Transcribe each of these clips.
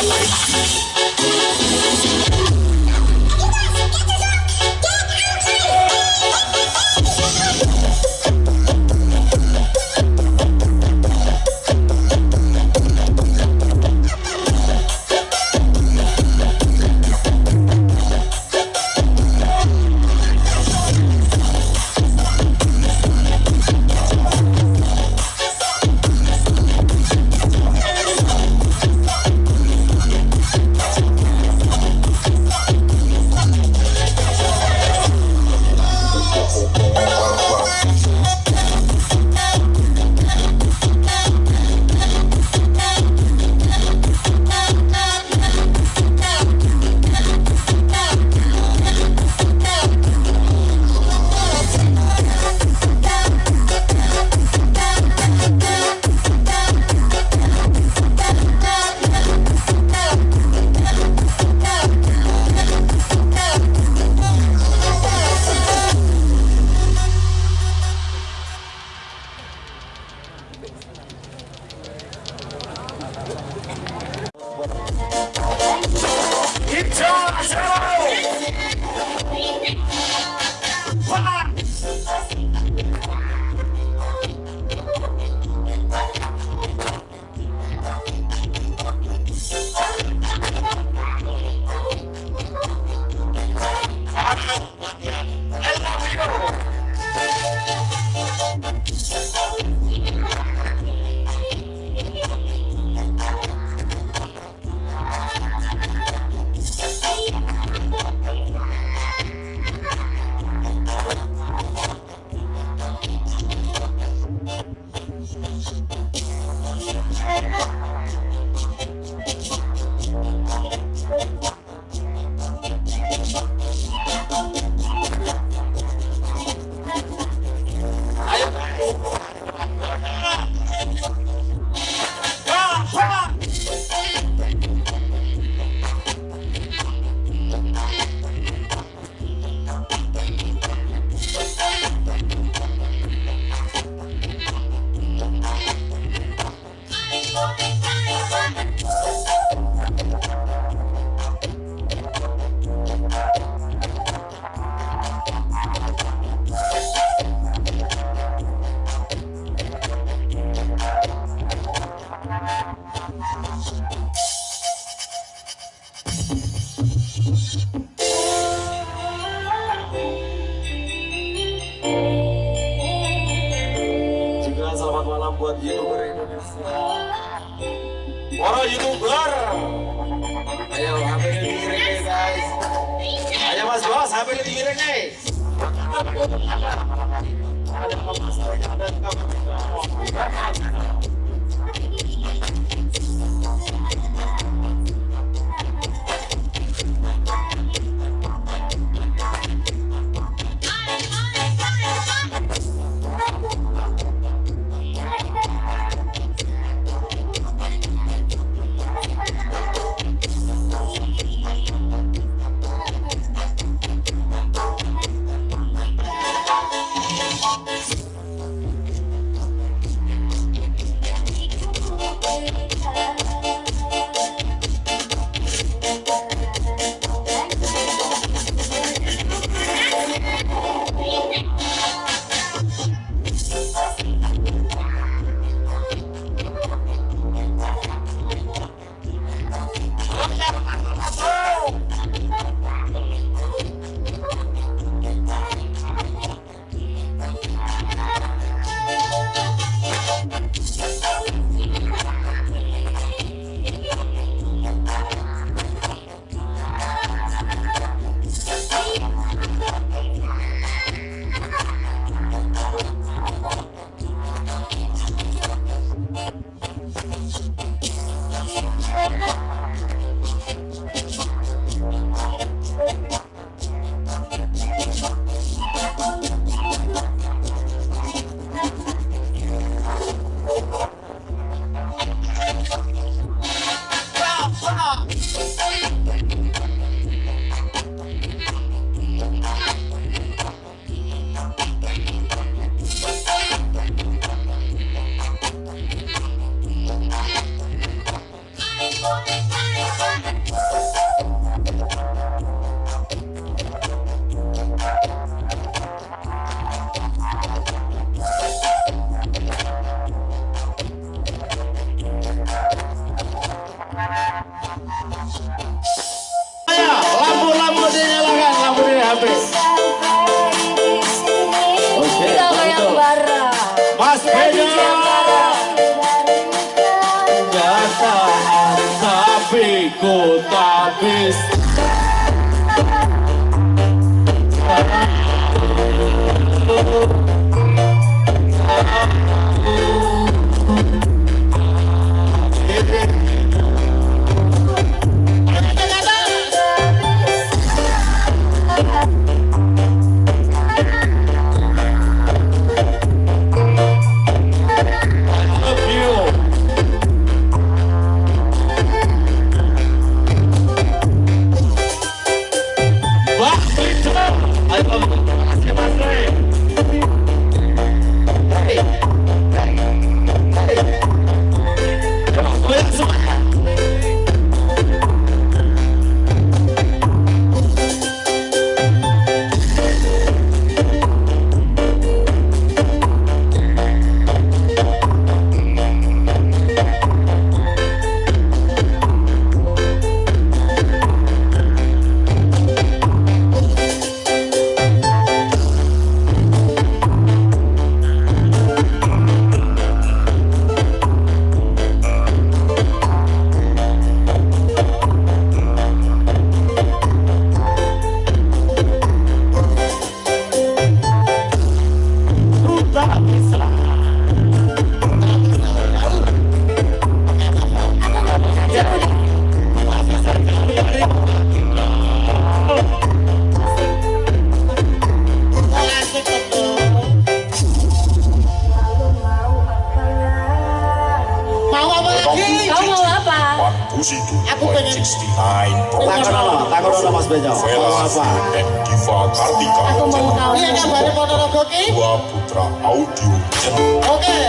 うん。boleh dikira guys? Ada place. Benyo. Velas Kartika. Aku mau tahu. Iya kabarnya Ponorogo? Dua putra audio. Oke. Okay.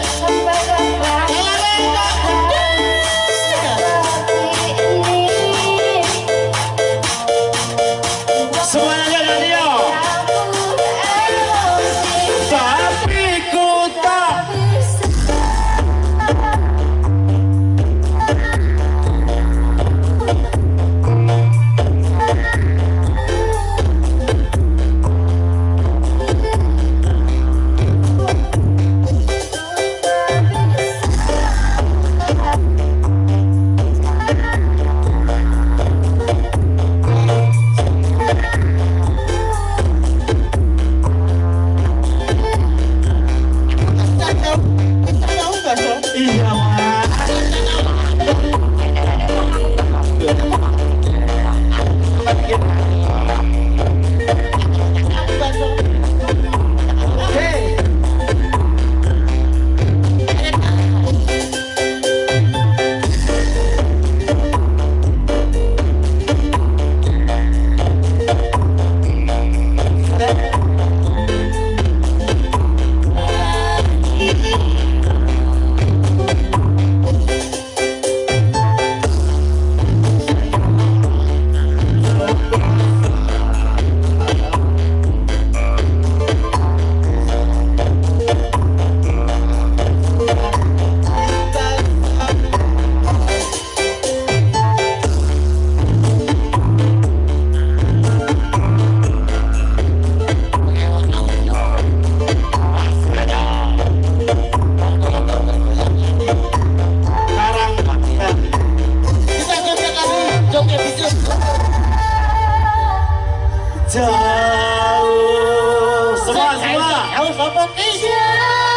来吧有什么意见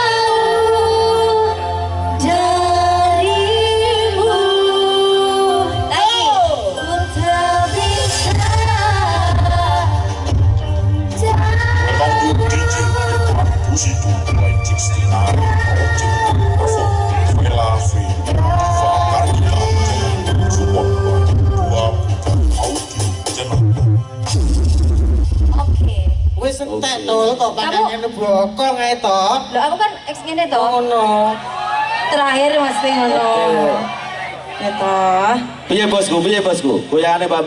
tol kok kandangane bokong ae to. Loh aku kan ex ngene toh Ngono. Terakhir mesti ngono Ya toh Piye bosku, piye bosku? Goyangannya Mbak